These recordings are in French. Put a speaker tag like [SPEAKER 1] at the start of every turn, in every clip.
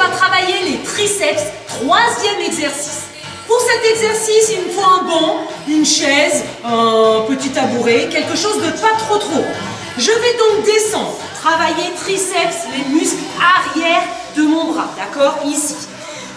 [SPEAKER 1] va travailler les triceps, troisième exercice. Pour cet exercice, il me faut un banc, une chaise, un petit tabouret, quelque chose de pas trop trop. Je vais donc descendre, travailler triceps, les muscles arrière de mon bras, d'accord Ici.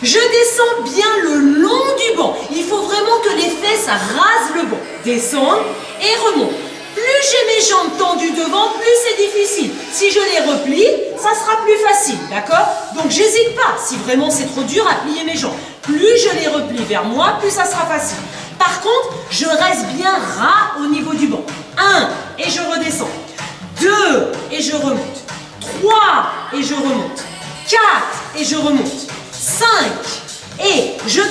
[SPEAKER 1] Je descends bien le long du banc. Il faut vraiment que les fesses rasent le banc. Descendre et remonte. Plus j'ai mes jambes tendues devant, plus c'est difficile. Si je les replie, ça sera plus facile, d'accord? Donc j'hésite pas, si vraiment c'est trop dur, à plier mes jambes. Plus je les replie vers moi, plus ça sera facile. Par contre, je reste bien ras au niveau du banc. 1, et je redescends. 2, et je remonte. 3, et je remonte. 4, et je remonte. 5, et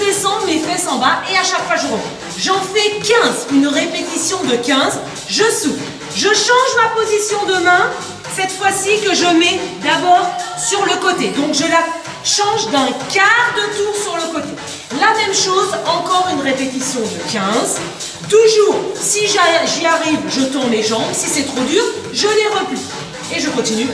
[SPEAKER 1] descends mes fesses en bas, et à chaque fois je remonte. J'en fais 15, une répétition de 15, je souffle. Je change ma position de main, cette fois-ci que je mets d'abord sur le côté. Donc je la change d'un quart de tour sur le côté. La même chose, encore une répétition de 15. Toujours, si j'y arrive, je tourne mes jambes. Si c'est trop dur, je les replie. Et je continue.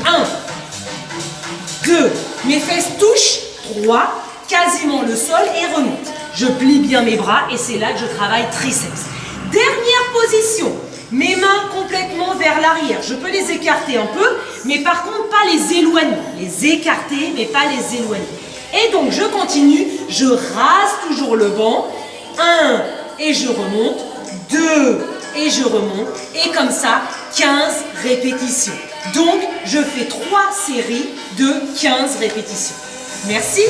[SPEAKER 1] 1, 2, mes fesses touchent. 3, quasiment le sol et remonte. Je plie bien mes bras et c'est là que je travaille triceps. Dernière position, mes mains complètement vers l'arrière. Je peux les écarter un peu, mais par contre pas les éloigner. Les écarter, mais pas les éloigner. Et donc je continue, je rase toujours le banc. 1 et je remonte. 2 et je remonte. Et comme ça, 15 répétitions. Donc je fais 3 séries de 15 répétitions. Merci